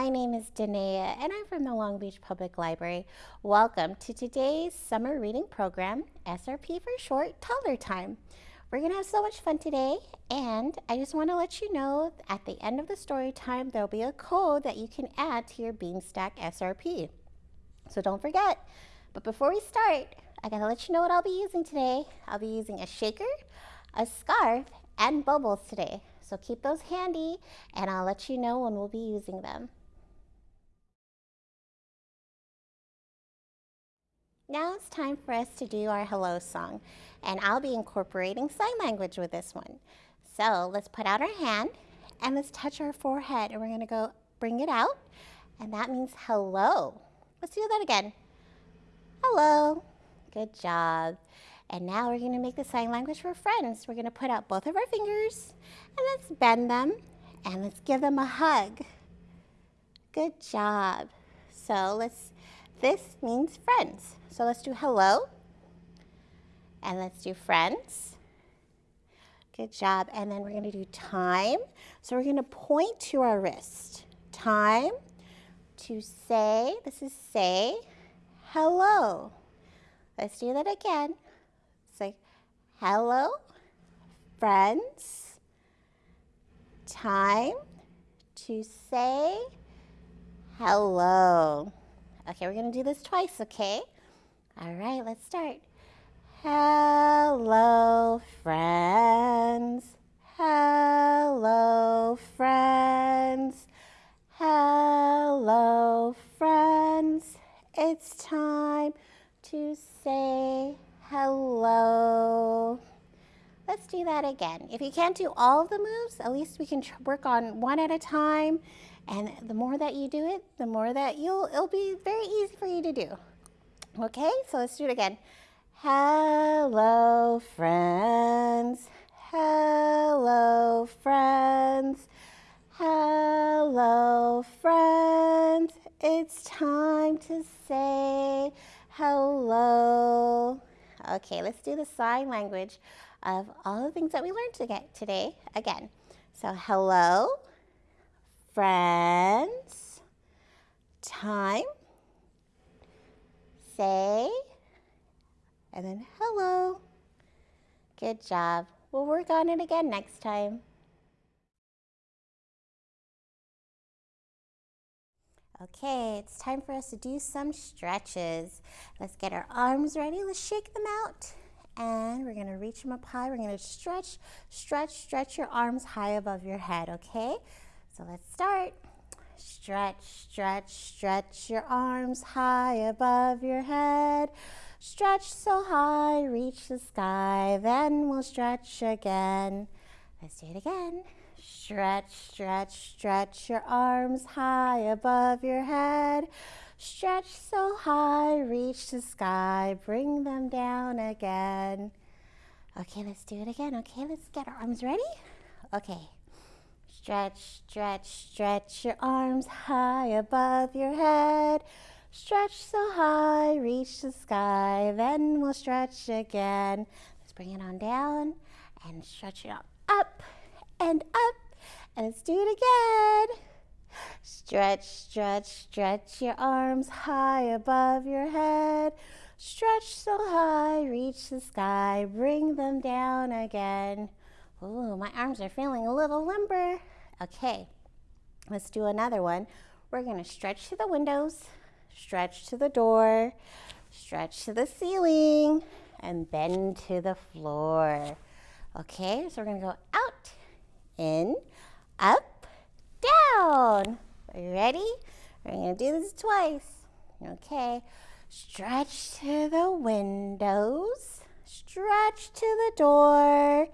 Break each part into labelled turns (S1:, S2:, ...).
S1: My name is Danae and I'm from the Long Beach Public Library. Welcome to today's summer reading program, SRP for short, Toddler Time. We're going to have so much fun today and I just want to let you know at the end of the story time there'll be a code that you can add to your Beanstack SRP. So don't forget. But before we start, I got to let you know what I'll be using today. I'll be using a shaker, a scarf, and bubbles today. So keep those handy and I'll let you know when we'll be using them. Now it's time for us to do our hello song and I'll be incorporating sign language with this one. So let's put out our hand and let's touch our forehead and we're gonna go bring it out and that means hello. Let's do that again. Hello. Good job. And now we're going to make the sign language for friends. We're going to put out both of our fingers and let's bend them and let's give them a hug. Good job. So let's, this means friends. So let's do hello and let's do friends. Good job. And then we're going to do time. So we're going to point to our wrist. Time to say, this is say, hello. Let's do that again. Say, hello, friends. Time to say hello. Okay, we're going to do this twice, okay? All right, let's start. Hello, friends. Hello, friends. Hello, friends. It's time to say hello. Let's do that again. If you can't do all of the moves, at least we can work on one at a time. And the more that you do it, the more that you'll, it'll be very easy for you to do. Okay, so let's do it again. Hello, friends. Hello, friends. Hello, friends. It's time to say hello. Okay, let's do the sign language of all the things that we learned today again. So hello, friends, time, say, and then hello. Good job. We'll work on it again next time. Okay, it's time for us to do some stretches. Let's get our arms ready. Let's shake them out. And we're gonna reach them up high. We're gonna stretch, stretch, stretch your arms high above your head, okay? So let's start. Stretch, stretch, stretch your arms high above your head. Stretch so high, reach the sky, then we'll stretch again. Let's do it again. Stretch, stretch, stretch your arms high above your head. Stretch so high, reach the sky, bring them down again. Okay, let's do it again. Okay, let's get our arms ready. Okay. Stretch, stretch, stretch your arms high above your head. Stretch so high, reach the sky, then we'll stretch again. Let's bring it on down and stretch it up, up and up. And let's do it again. Stretch, stretch, stretch your arms high above your head. Stretch so high, reach the sky, bring them down again. Ooh, my arms are feeling a little limber. Okay, let's do another one. We're gonna stretch to the windows, stretch to the door, stretch to the ceiling, and bend to the floor. Okay, so we're gonna go out, in, up, down. Are you ready? We're to do this twice. Okay. Stretch to the windows. Stretch to the door.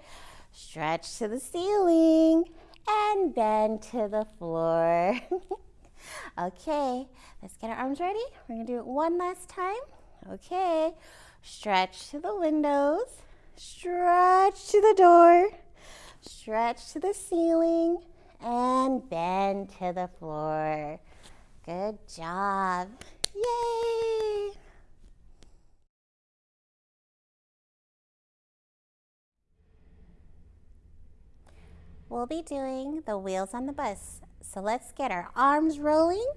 S1: Stretch to the ceiling. And bend to the floor. okay. Let's get our arms ready. We're to do it one last time. Okay. Stretch to the windows. Stretch to the door Stretch to the ceiling and bend to the floor. Good job. Yay! We'll be doing the wheels on the bus. so let's get our arms rolling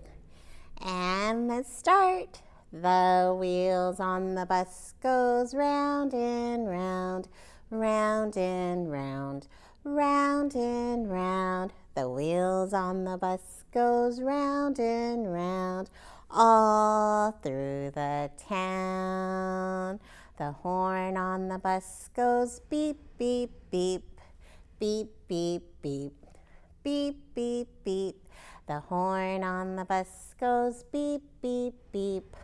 S1: and let's start. The wheels on the bus goes round and round, round and round, round and round. The wheels on the bus goes round and round, all through the town. The horn on the bus goes beep, beep, beep, beep, beep, beep, beep, beep, beep. The horn on the bus goes beep, beep, beep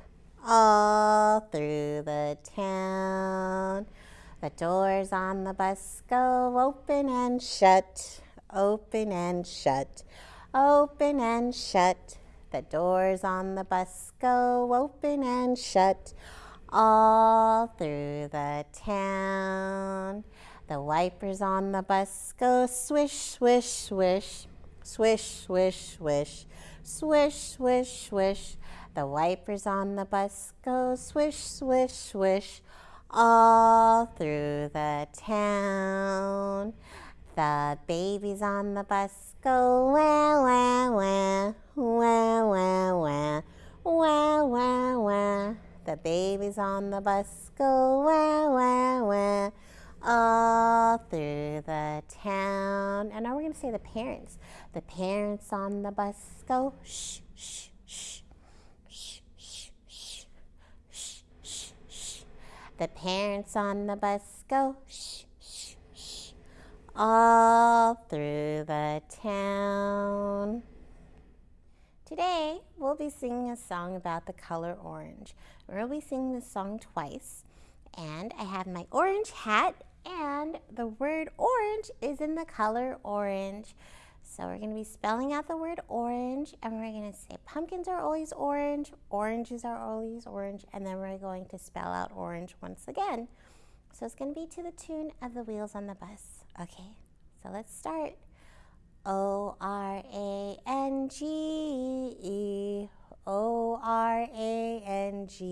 S1: all through the town. The doors on the bus go open and shut, open and shut, open and shut. The doors on the bus go open and shut all through the town. The wipers on the bus go swish, swish, swish, swish, swish, swish, swish, swish, swish. The wipers on the bus go swish, swish, swish all through the town. The babies on the bus go wah, wah, wah, wah, wah, wah, wah, wah, wah. The babies on the bus go wah, wah, wah, all through the town. And now we're going to say the parents. The parents on the bus go shh, shh, shh. The parents on the bus go shh, shh, shh, all through the town. Today, we'll be singing a song about the color orange. We'll be singing this song twice. And I have my orange hat, and the word orange is in the color orange. So we're going to be spelling out the word orange and we're going to say pumpkins are always orange, oranges are always orange, and then we're going to spell out orange once again. So it's going to be to the tune of the wheels on the bus. Okay, so let's start. O R A N G E, O R A N G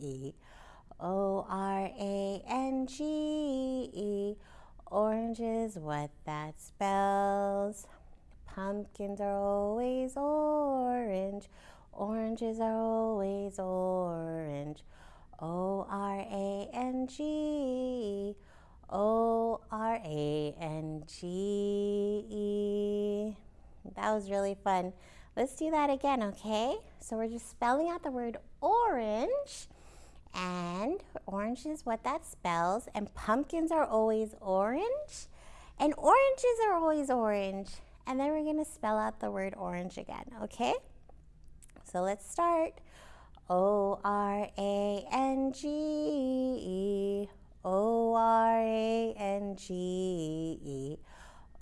S1: E, O R A N G E. Orange is what that spells. Pumpkins are always orange. Oranges are always orange. O R A N G. O R A N G E. That was really fun. Let's do that again, okay? So we're just spelling out the word orange. And orange is what that spells. And pumpkins are always orange. And oranges are always orange. And then we're going to spell out the word orange again, okay? So let's start. O R A N G E. O R A N G E.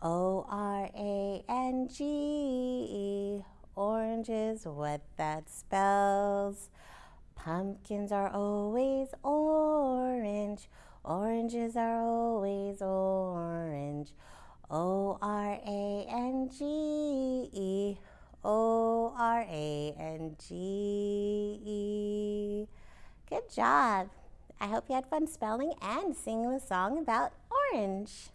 S1: O R A N G E. Orange is what that spells. Pumpkins are always orange. Oranges are always orange. O R A N G E. O R A N G E. Good job. I hope you had fun spelling and singing the song about orange.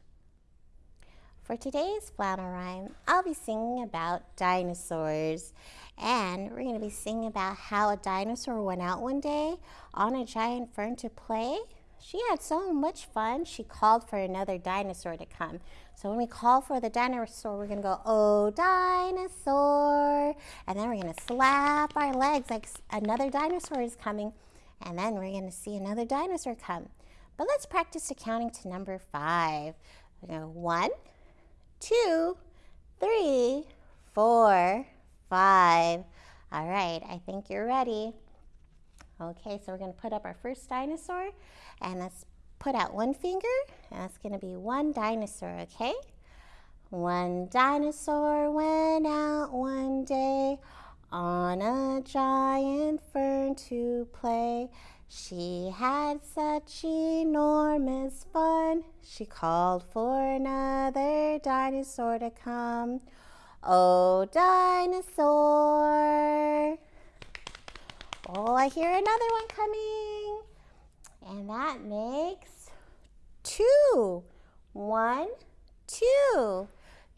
S1: For today's flannel rhyme, I'll be singing about dinosaurs. And we're going to be singing about how a dinosaur went out one day on a giant fern to play. She had so much fun, she called for another dinosaur to come. So when we call for the dinosaur, we're going to go, oh, dinosaur. And then we're going to slap our legs like another dinosaur is coming. And then we're going to see another dinosaur come. But let's practice counting to number five. We're going to go one, two, three, four, five. All right, I think you're ready. Okay, so we're to put up our first dinosaur and let's put out one finger that's to be one dinosaur, okay? One dinosaur went out one day on a giant fern to play. She had such enormous fun, she called for another dinosaur to come. Oh, dinosaur. Oh, I hear another one coming. And that makes two. One, two.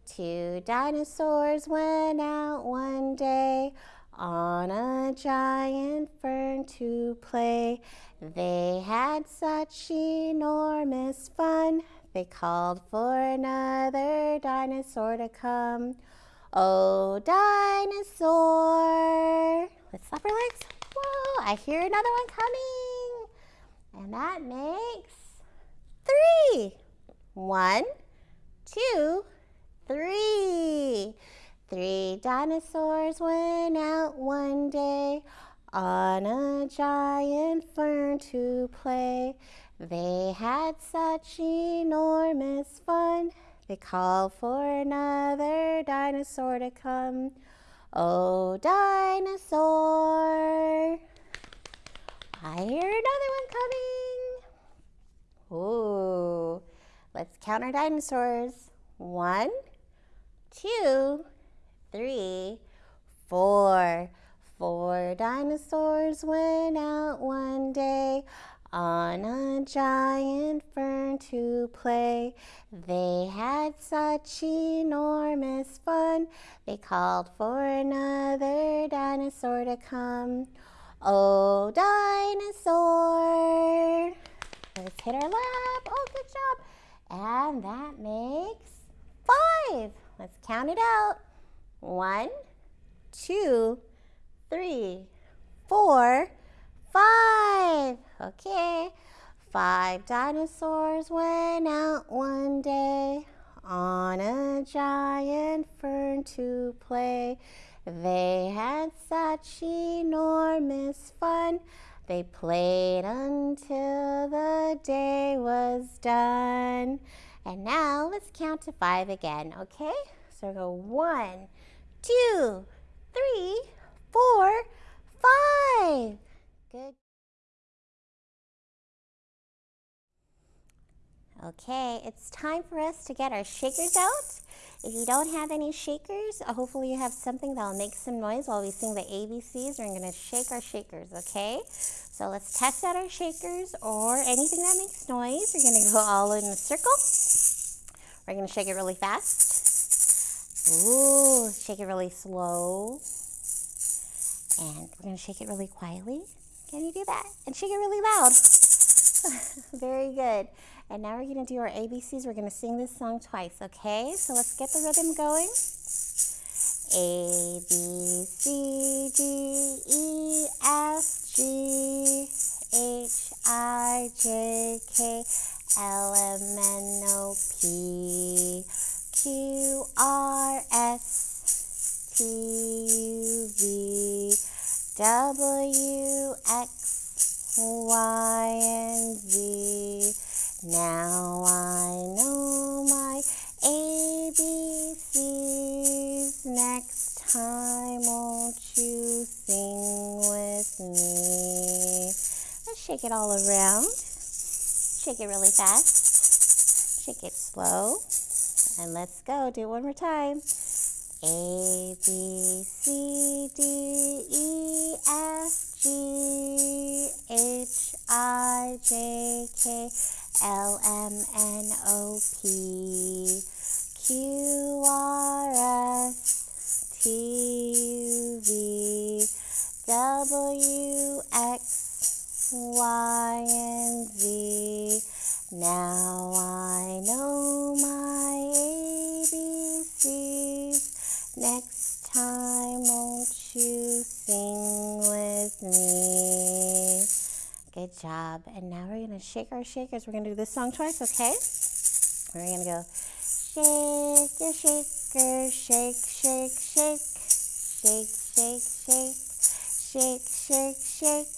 S1: Two dinosaurs went out one day on a giant fern to play. They had such enormous fun, they called for another dinosaur to come. Oh, dinosaur. Let's our legs. Whoa, I hear another one coming. And that makes three. One, two, three. Three dinosaurs went out one day on a giant fern to play. They had such enormous fun. They called for another dinosaur to come. Oh, dinosaur. I hear another one coming. Ooh. Let's count our dinosaurs. One, two, three, four. Four dinosaurs went out one day on a giant fern to play. They had such enormous fun, they called for another dinosaur to come. Oh, dinosaur! Let's hit our lap. Oh, good job. And that makes five. Let's count it out. One, two, three, four, five. Okay. Five dinosaurs went out one day on a giant fern to play. They had such enormous fun. They played until the day was done. And now let's count to five again, okay? So go one, two, three, four, five. Good. Okay, it's time for us to get our shakers out. If you don't have any shakers, uh, hopefully you have something that'll make some noise while we sing the ABCs. We're gonna shake our shakers, okay? So let's test out our shakers or anything that makes noise. We're gonna go all in a circle. We're gonna shake it really fast. Ooh, shake it really slow. And we're gonna shake it really quietly. Can you do that? And shake it really loud. Very good. And now we're gonna do our ABCs. We're gonna sing this song twice, okay? So let's get the rhythm going. A, B, C, D, E, F, G, H, I, J, K, L, M, N, O, P, Q, R, S, T, U, V, W, X, Y, and Z. Now I know my ABCs. Next time, won't you sing with me? Let's shake it all around. Shake it really fast. Shake it slow. And let's go. Do it one more time. A, B, C, D, E, F, G, H, I, J, K, L M N O P Q R S T U V W X Y and Z. Now I know my ABCs. Next time, won't you sing with me? Good job. And now we're going to shake our shakers. We're going to do this song twice, okay? We're going to go shake your shaker, shake, shake, shake, shake, shake, shake, shake, shake, shake,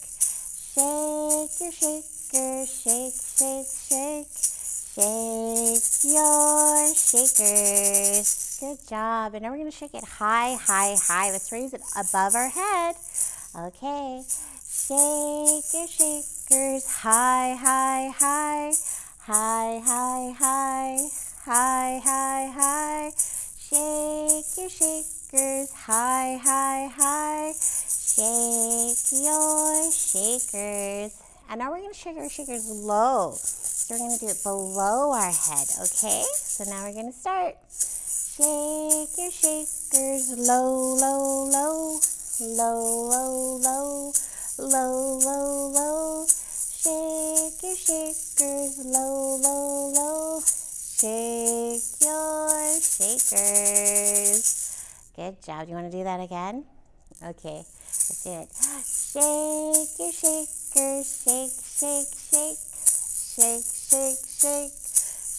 S1: shake your shaker, shake, shake, shake, shake your shakers. Good job. And now we're going to shake it high, high, high. Let's raise it above our head. Okay. Shake your shakers high, high, high. High, high, high. High, high, high. Shake your shakers high, high, high. Shake your shakers. And now we're going to shake our shakers low. So we're going to do it below our head, okay? So now we're going to start. Shake your shakers low, low, low, low, low, low, low, low, low. Shake your shakers low, low, low. Shake your shakers. Good job. Do you want to do that again? Okay, let's do it. Shake your shakers, shake, shake, shake, shake, shake, shake,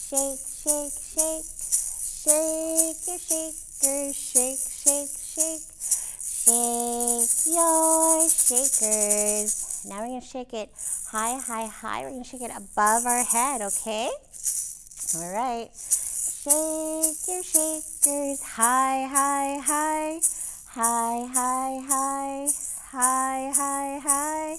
S1: shake, shake, shake. Shake your shakers, shake, shake, shake. Shake your shakers. Now we're to shake it high, high, high. We're to shake it above our head, okay? All right. Shake your shakers high, high, high. High, high, high. High, high, high.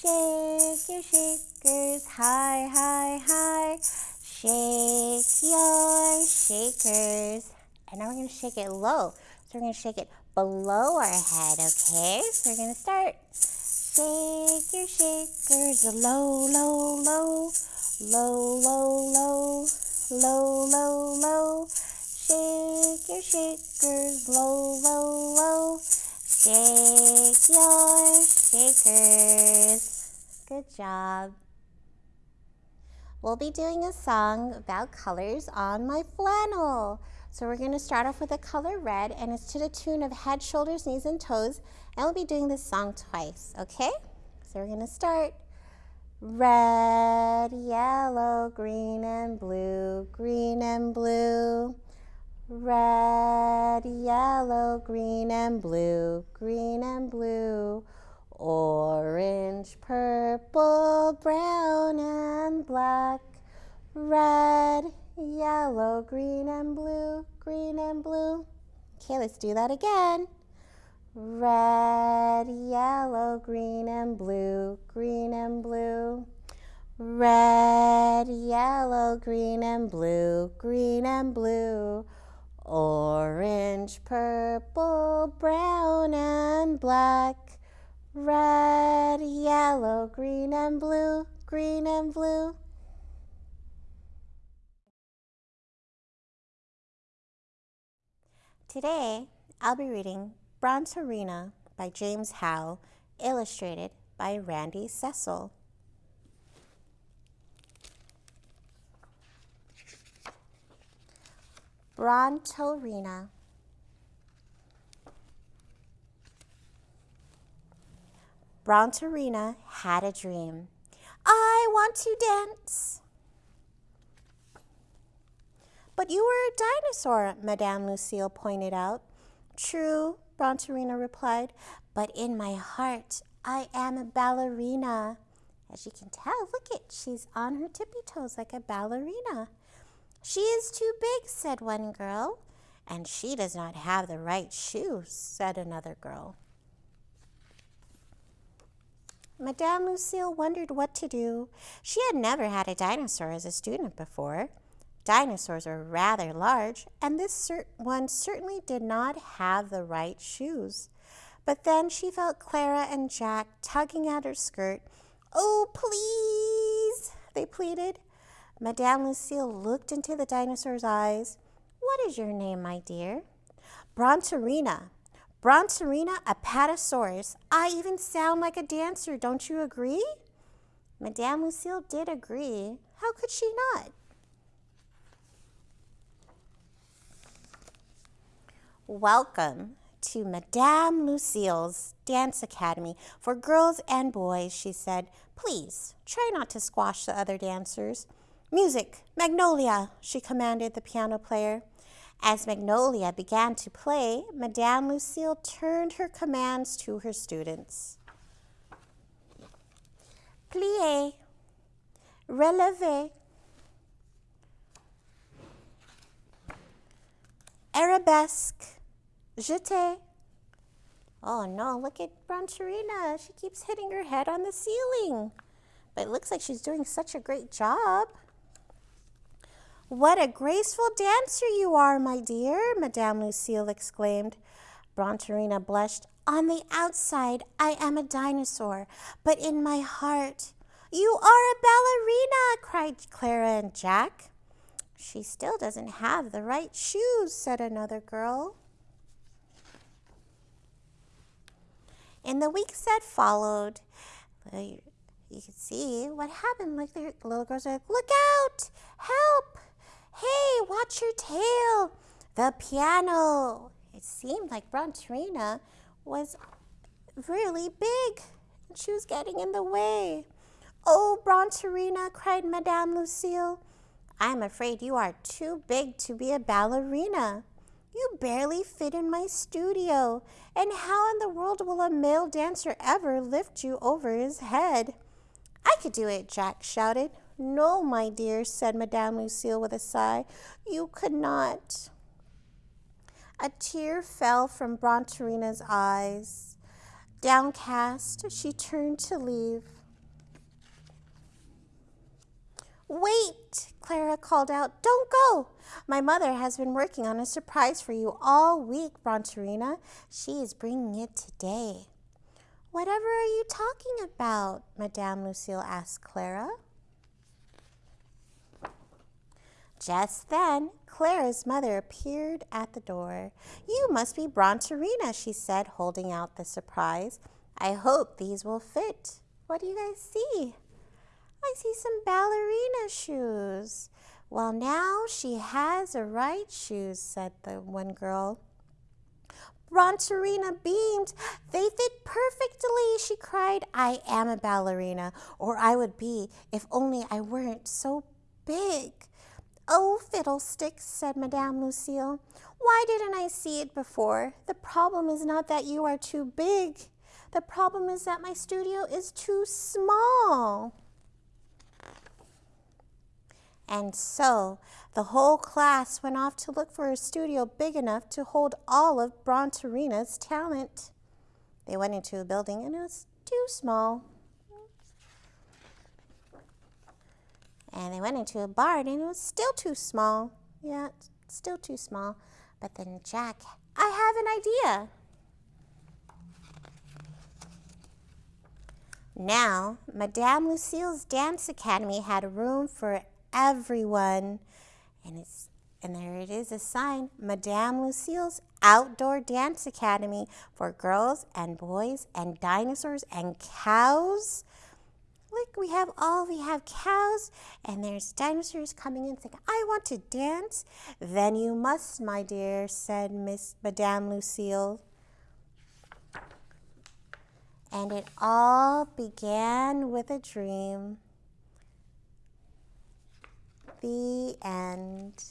S1: Shake your shakers high, high, high. Shake your shakers. And now we're going to shake it low. So we're going to shake it below our head, okay? So we're going to start. Shake your shakers low, low, low. Low, low, low. Low, low, low. Shake your shakers low, low, low. Shake your shakers. Good job. We'll be doing a song about colors on my flannel. So we're going to start off with the color red and it's to the tune of head, shoulders, knees, and toes. And we'll be doing this song twice, okay? So we're going to start. Red, yellow, green, and blue, green and blue. Red, yellow, green, and blue, green and blue. Orange, purple, brown, and black. Red, yellow, green, and blue, green and blue. Okay, let's do that again. Red, yellow, green, and blue, green and blue. Red, yellow, green, and blue, green and blue. Orange, purple, brown, and black. Red, yellow, green and blue, green and blue. Today, I'll be reading Brontorina by James Howe, illustrated by Randy Cecil. Brontorina Brontorina had a dream. I want to dance. But you were a dinosaur, Madame Lucille pointed out. True, Brontorina replied, but in my heart, I am a ballerina. As you can tell, look it, she's on her tippy toes like a ballerina. She is too big, said one girl. And she does not have the right shoes, said another girl. Madame Lucille wondered what to do. She had never had a dinosaur as a student before. Dinosaurs were rather large, and this one certainly did not have the right shoes. But then she felt Clara and Jack tugging at her skirt. Oh, please, they pleaded. Madame Lucille looked into the dinosaur's eyes. What is your name, my dear? Brontorina, Brontorina apatosaurus. I even sound like a dancer, don't you agree? Madame Lucille did agree. How could she not? Welcome to Madame Lucille's Dance Academy for girls and boys, she said. Please, try not to squash the other dancers. Music, Magnolia, she commanded the piano player. As Magnolia began to play, Madame Lucille turned her commands to her students. Plié, relevé, arabesque, jeté. Oh no, look at Brontorina. She keeps hitting her head on the ceiling. But it looks like she's doing such a great job. What a graceful dancer you are, my dear, Madame Lucille exclaimed. Brontorina blushed. On the outside, I am a dinosaur, but in my heart, you are a ballerina, cried Clara and Jack. She still doesn't have the right shoes, said another girl. In the weeks that followed, you can see what happened. Like the little girls are like, look out, help, hey, watch your tail, the piano. It seemed like Brontorina was really big and she was getting in the way. Oh, Brontorina, cried Madame Lucille. I'm afraid you are too big to be a ballerina. You barely fit in my studio. And how in the world will a male dancer ever lift you over his head? I could do it, Jack shouted. No, my dear, said Madame Lucille with a sigh. You could not. A tear fell from Brontorina's eyes. Downcast, she turned to leave. Wait, Clara called out. Don't go. My mother has been working on a surprise for you all week, Brontorina. She is bringing it today. Whatever are you talking about? Madame Lucille asked Clara. Just then, Clara's mother appeared at the door. You must be Brontorina, she said, holding out the surprise. I hope these will fit. What do you guys see? I see some ballerina shoes. Well, now she has the right shoes, said the one girl. Brontorina beamed. They fit perfectly, she cried. I am a ballerina, or I would be if only I weren't so big. Oh, fiddlesticks, said Madame Lucille. Why didn't I see it before? The problem is not that you are too big. The problem is that my studio is too small. And so the whole class went off to look for a studio big enough to hold all of Brontorina's talent. They went into a building and it was too small. And they went into a barn and it was still too small. Yeah, still too small. But then Jack, I have an idea. Now, Madame Lucille's Dance Academy had room for everyone. And it's and there it is a sign, Madame Lucille's Outdoor Dance Academy for girls and boys and dinosaurs and cows. Look, we have all, we have cows and there's dinosaurs coming in saying, I want to dance. Then you must, my dear, said Miss Madame Lucille. And it all began with a dream. The end.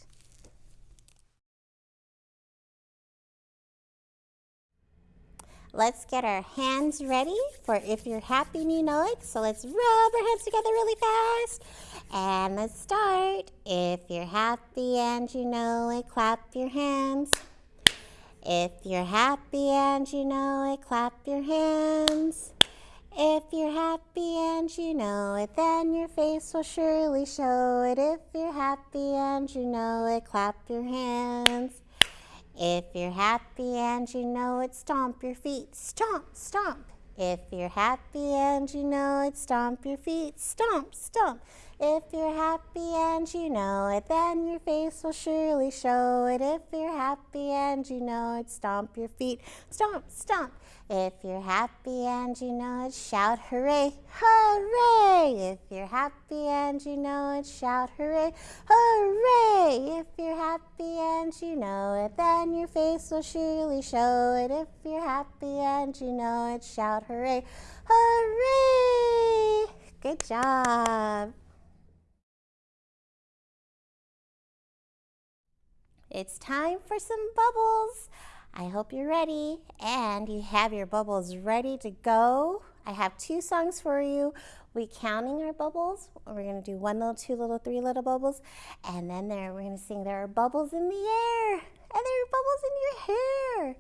S1: Let's get our hands ready for if you're happy and you know it. So let's rub our hands together really fast. And let's start. If you're happy and you know it, clap your hands. If you're happy and you know it, clap your hands. If you're happy and you know it, then your face will surely show it. If you're happy and you know it, clap your hands. If you're happy and you know it, stomp your feet. Stomp, stomp. If you're happy and you know it, stomp your feet. Stomp, stomp. If you're happy and you know it, then your face will surely show it. If you're happy and you know it, stomp your feet. Stomp, stomp. If you're happy and you know it, shout hooray, hooray! If you're happy and you know it, shout hooray, hooray! If you're happy and you know it, then your face will surely show it. If you're happy and you know it, shout hooray, hooray! Good job. It's time for some bubbles. I hope you're ready and you have your bubbles ready to go. I have two songs for you. We counting our bubbles. We're going to do one little, two little, three little bubbles. And then there we're to sing there are bubbles in the air and there are bubbles in your hair.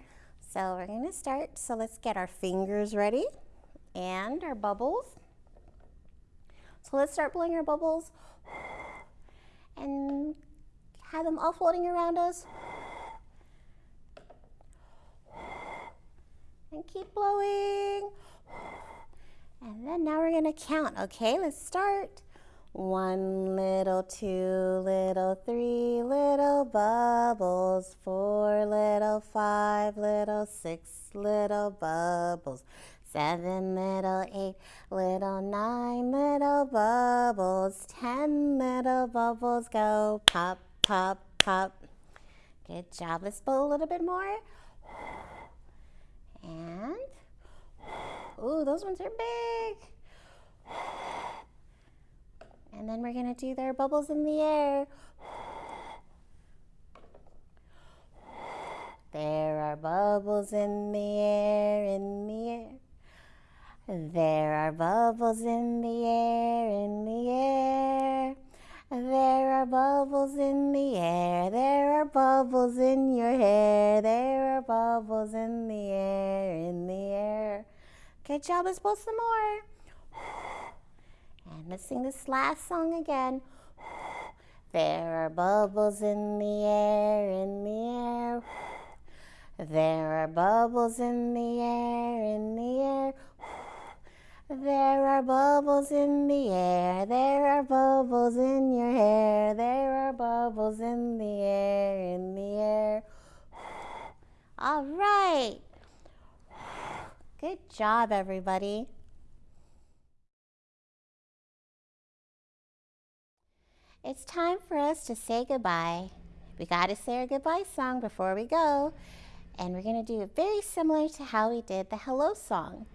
S1: So we're going to start. So let's get our fingers ready and our bubbles. So let's start blowing our bubbles and have them all floating around us. and keep blowing. And then now we're gonna count, okay? Let's start. One little, two little, three little bubbles, four little, five little, six little bubbles, seven little, eight little, nine little bubbles, ten little bubbles go pop, pop, pop. Good job. Let's blow a little bit more. And, ooh, those ones are big. And then we're going to do their bubbles in the air. There are bubbles in the air, in the air. There are bubbles in the air, in the air. There are bubbles in the air. There are bubbles in your hair. There are bubbles in the air, in the air. Good job. Let's blow some more. And let's sing this last song again. There are bubbles in the air, in the air. There are bubbles in the air, in the air. There are bubbles in the air, there are bubbles in your hair, there are bubbles in the air, in the air. All right. Good job, everybody. It's time for us to say goodbye. We got to say our goodbye song before we go. And we're going to do it very similar to how we did the hello song.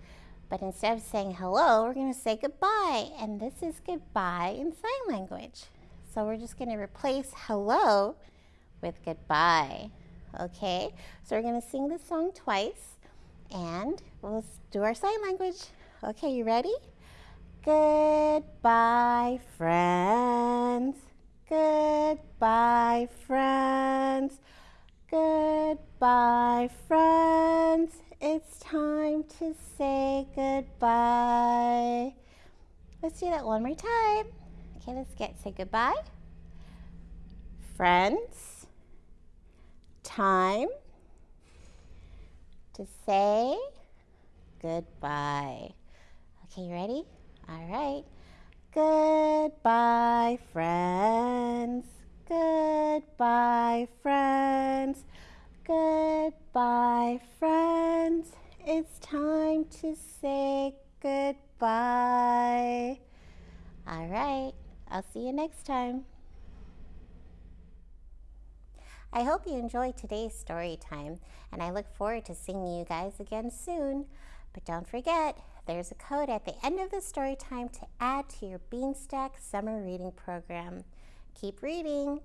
S1: But instead of saying hello, we're going to say goodbye. And this is goodbye in sign language. So we're just going to replace hello with goodbye. Okay, so we're going to sing this song twice and we'll do our sign language. Okay, you ready? Goodbye, friends. Goodbye, friends. Goodbye, friends. It's time to say goodbye. Let's do that one more time. Okay, let's get say goodbye. Friends. Time to say goodbye. Okay, you ready? All right. Goodbye, friends. Goodbye, friends. Goodbye, friends. It's time to say goodbye. All right. I'll see you next time. I hope you enjoyed today's story time, and I look forward to seeing you guys again soon. But don't forget, there's a code at the end of the story time to add to your Beanstack summer reading program. Keep reading.